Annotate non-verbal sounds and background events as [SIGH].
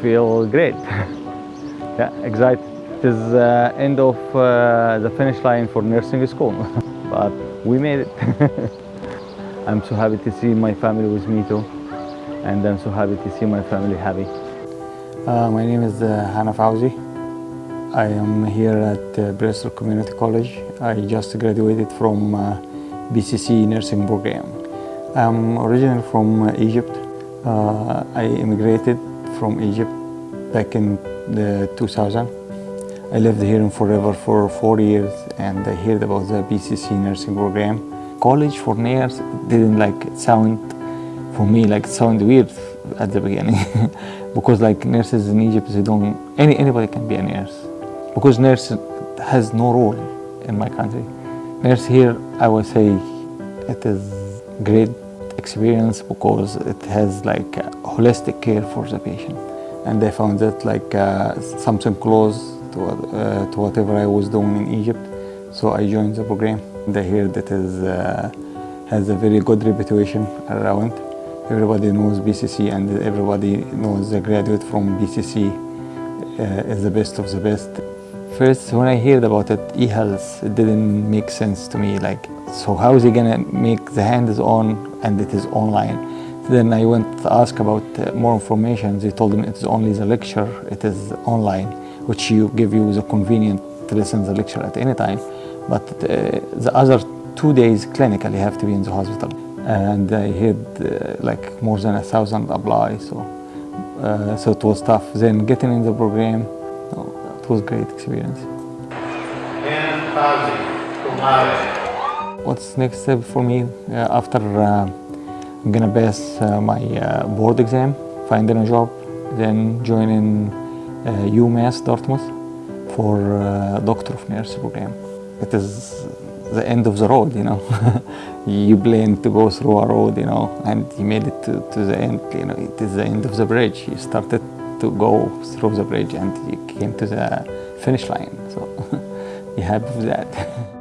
Feel great. [LAUGHS] yeah, excited. It is uh, end of uh, the finish line for nursing school, [LAUGHS] but we made it. [LAUGHS] I'm so happy to see my family with me too, and I'm so happy to see my family happy. Uh, my name is uh, Hana Fauzi. I am here at uh, Bristol Community College. I just graduated from uh, BCC nursing program. I'm originally from uh, Egypt. Uh, I immigrated from Egypt back in the 2000. I lived here in Fall River for four years and I heard about the BCC nursing program. College for nurse didn't like sound for me like sound weird at the beginning [LAUGHS] because like nurses in Egypt they don't any anybody can be a nurse because nurse has no role in my country. Nurse here I would say it is great experience because it has like holistic care for the patient and I found that like uh, something close to, uh, to whatever I was doing in Egypt so I joined the program. I hear that is uh, has a very good reputation around everybody knows BCC and everybody knows the graduate from BCC uh, is the best of the best. First, when I heard about it, e-health, it didn't make sense to me. Like, so how is he gonna make the hands-on and it is online? Then I went to ask about uh, more information. They told me it's only the lecture, it is online, which you give you the convenient to listen the lecture at any time. But uh, the other two days clinically have to be in the hospital and I had uh, like more than a thousand apply so uh, so it was tough then getting in the program oh, it was great experience what's next step for me uh, after uh, I'm gonna pass uh, my uh, board exam finding a job then joining UMass Dartmouth for Doctor of Nurse program it is the end of the road, you know. [LAUGHS] you plan to go through a road, you know, and you made it to, to the end, you know, it is the end of the bridge. You started to go through the bridge and you came to the finish line. So you're happy with that. [LAUGHS]